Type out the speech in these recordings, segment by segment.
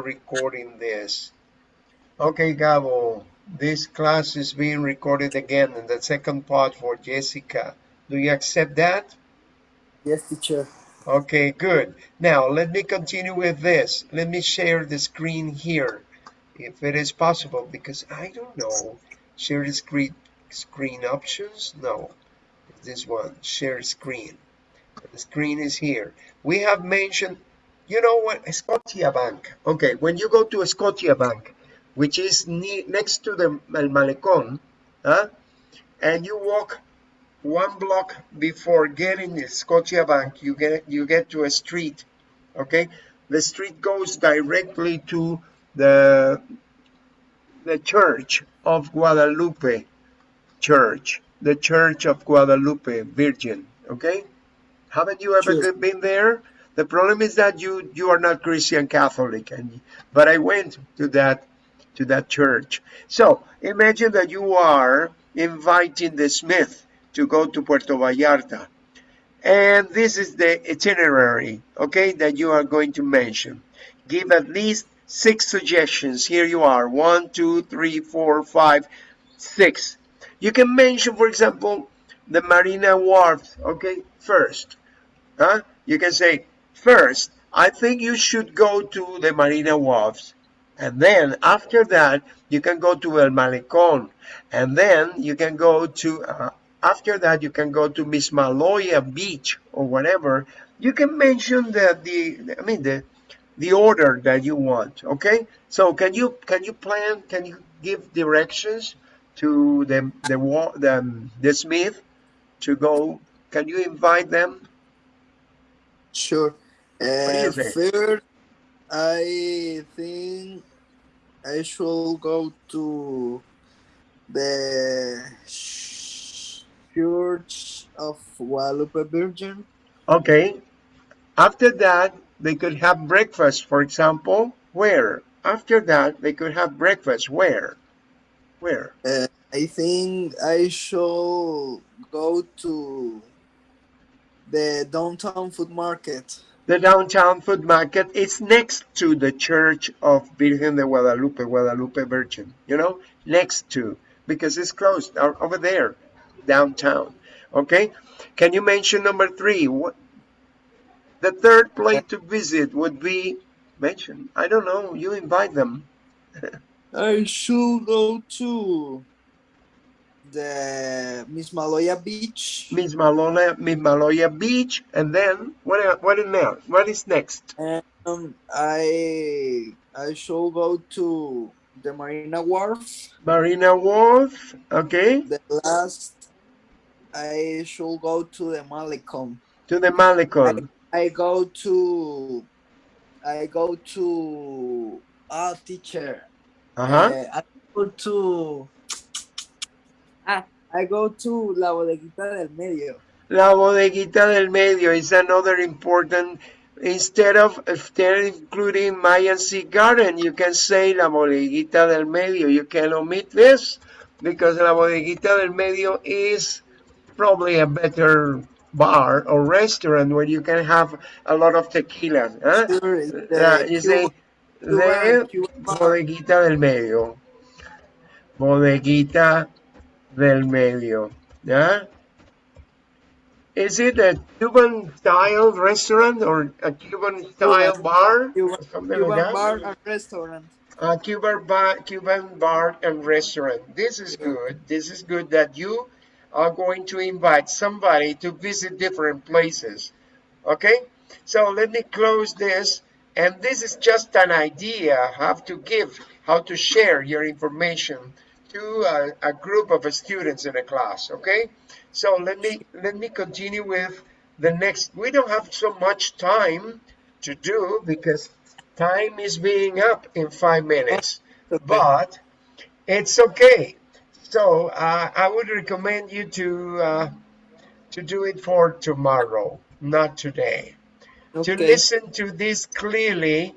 recording this. Okay, Gabo, this class is being recorded again in the second part for Jessica. Do you accept that? Yes, teacher. Okay, good. Now, let me continue with this. Let me share the screen here, if it is possible, because I don't know. Share the screen, screen options? No, this one, share screen. The screen is here. We have mentioned, you know what, Scotiabank. Okay, when you go to a Scotiabank, which is next to the El Malecón, huh? and you walk one block before getting the Scotiabank, you get you get to a street. Okay, the street goes directly to the the Church of Guadalupe Church, the Church of Guadalupe Virgin. Okay, haven't you ever sure. been there? The problem is that you you are not Christian Catholic, and but I went to that to that church. So imagine that you are inviting the Smith to go to Puerto Vallarta. And this is the itinerary, okay, that you are going to mention. Give at least six suggestions. Here you are, one, two, three, four, five, six. You can mention, for example, the Marina Wharf, okay, first. Huh? You can say, first, I think you should go to the Marina Wharfs. And then after that, you can go to El Malecón. And then you can go to uh, after that, you can go to Mismaloya Beach or whatever. You can mention the, the I mean, the, the order that you want, okay? So can you, can you plan, can you give directions to the, the, the, the Smith to go? Can you invite them? Sure. Uh, first, I think I should go to the Church of Guadalupe Virgin. Okay. After that, they could have breakfast, for example. Where? After that, they could have breakfast. Where? Where? Uh, I think I should go to the downtown food market. The downtown food market is next to the Church of Virgen de Guadalupe, Guadalupe Virgin, you know, next to, because it's closed uh, over there downtown. Okay, can you mention number three? What the third place to visit would be mentioned. I don't know. You invite them. I should go to the Miss Mismaloya Beach. Mismaloya, Mismaloya Beach, and then what? What is next? What is next? Um, I I should go to the Marina Wharf. Marina Wharf. Okay. The last I shall go to the Malecon. To the Malecon. I, I go to I go to a teacher. Uh-huh. Uh, I go to ah, I go to La Bodeguita del Medio. La Bodeguita del Medio is another important instead of instead including Mayan Sea Garden, you can say La Bodeguita del Medio. You can omit this because La Bodeguita del Medio is probably a better bar or restaurant where you can have a lot of tequila. Huh? Sure, uh, you say, de bodeguita del medio. Bodeguita del medio. Yeah? Is it a Cuban style restaurant or a Cuban style Cuban, bar? Cuban, Cuban like bar and restaurant. A Cuban bar, Cuban bar and restaurant. This is good. This is good that you are going to invite somebody to visit different places. Okay, so let me close this. And this is just an idea how to give, how to share your information to a, a group of students in a class. Okay, so let me let me continue with the next. We don't have so much time to do because time is being up in five minutes, but it's okay so uh, I would recommend you to uh, to do it for tomorrow, not today. Okay. To listen to this clearly,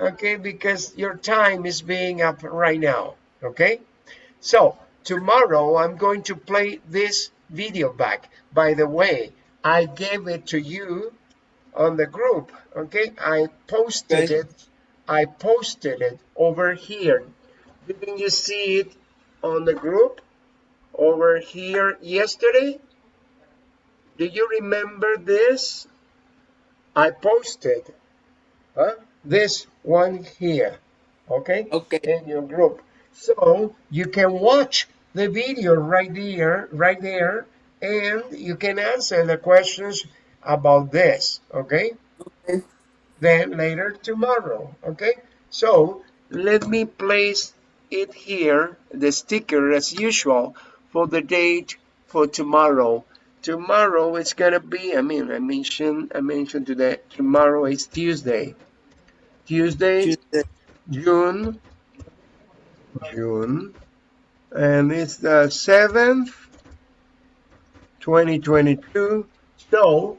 okay, because your time is being up right now, okay? So tomorrow I'm going to play this video back. By the way, I gave it to you, on the group. Okay, I posted Okay. it. I posted it over here. Didn't you see it on the group over here yesterday? Do you remember this? I posted huh? this one here, okay, Okay. in your group. So you can watch the video right there, right there, and you can answer the questions about this, okay? Okay. Then later tomorrow, okay? So let me place it here, the sticker as usual, for the date for tomorrow. Tomorrow it's gonna be, I mean, I mentioned, I mentioned today, tomorrow is Tuesday. Tuesday, Tuesday. June, June, and it's the 7th, 2022. So,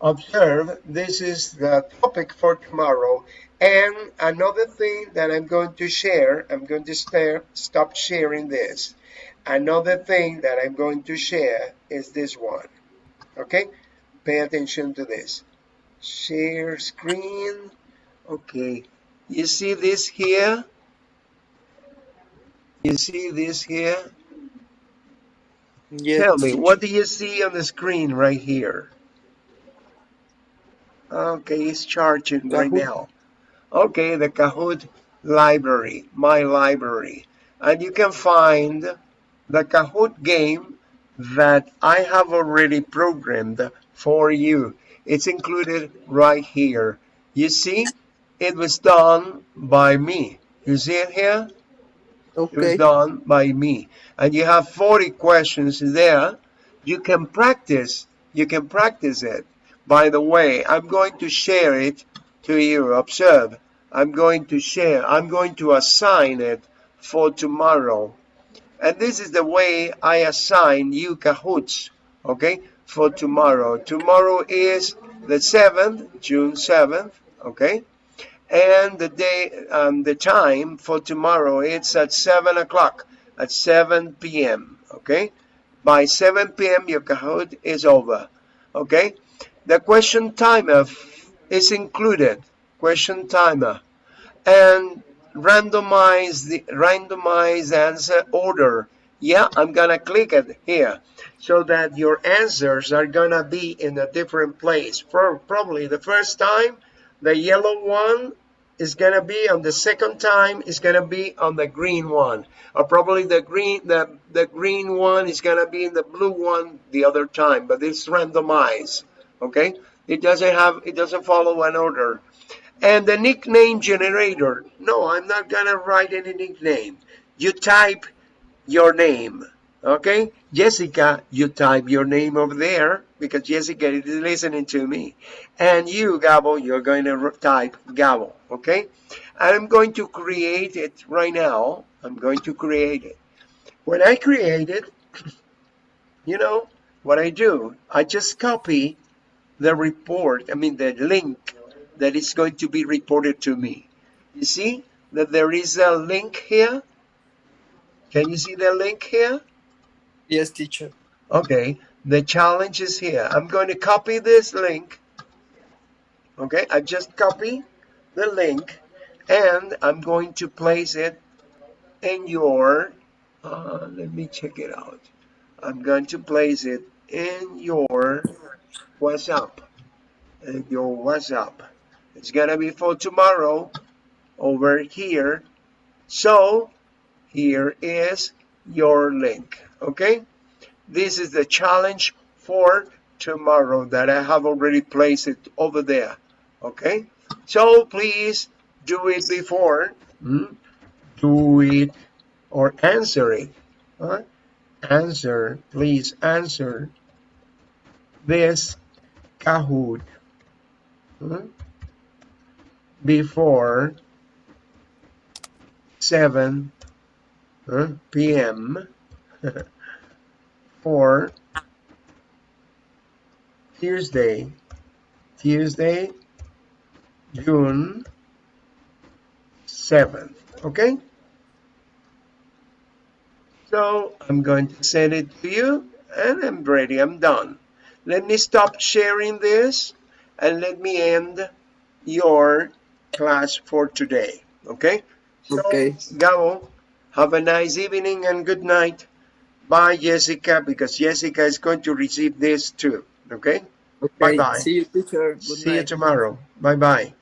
observe, this is the topic for tomorrow. And another thing that I'm going to share, I'm going to start, stop sharing this. Another thing that I'm going to share is this one. Okay? Pay attention to this. Share screen. Okay. You see this here? You see this here? Yes. Tell me, what do you see on the screen right here? Okay, it's charging right Kahoot. now. Okay, the Kahoot library, my library. And you can find the Kahoot game that I have already programmed for you. It's included right here. You see, it was done by me. You see it here? Okay. It was done by me. And you have 40 questions there. You can practice. You can practice it. By the way, I'm going to share it to you. Observe. I'm going to share. I'm going to assign it for tomorrow. And this is the way I assign you Kahoots, okay, for tomorrow. Tomorrow is the 7th, June 7th, okay? And the day, um, the time for tomorrow, it's at 7 o'clock, at 7 p.m., okay? By 7 p.m., your Kahoot is over, okay? The question timer is included, question timer, and randomize the randomize answer order. Yeah, I'm gonna click it here so that your answers are gonna be in a different place. For probably the first time, the yellow one is gonna be on the second time is gonna be on the green one, or probably the green the the green one is gonna be in the blue one the other time. But it's randomized. Okay, it doesn't have it doesn't follow an order. And the nickname generator. No, I'm not gonna write any nickname. You type your name. Okay? Jessica, you type your name over there because Jessica is listening to me. And you, Gabo, you're going to type Gabo. Okay? I'm going to create it right now. I'm going to create it. When I create it, you know what I do? I just copy the report, I mean the link that is going to be reported to me. You see that there is a link here? Can you see the link here? Yes, teacher. Okay, the challenge is here. I'm going to copy this link. Okay, I just copy the link and I'm going to place it in your, uh, let me check it out. I'm going to place it in your WhatsApp. In your WhatsApp. It's gonna be for tomorrow over here. So here is your link. Okay? This is the challenge for tomorrow that I have already placed it over there. Okay? So please do it before. hmm? Do it or answer it. huh? Answer, please answer this Kahoot hmm, before 7 huh, p.m. for Tuesday, Tuesday, June 7th. Okay? So I'm going to send it to you and I'm ready. I'm done. Let me stop sharing this and let me end your class for today. Okay? So, Okay. Gabo, have a nice evening and good night. Bye, Jessica, because Jessica is going to receive this too. Okay? Okay. Bye-bye. See you, teacher. Good See you tomorrow. Bye bye.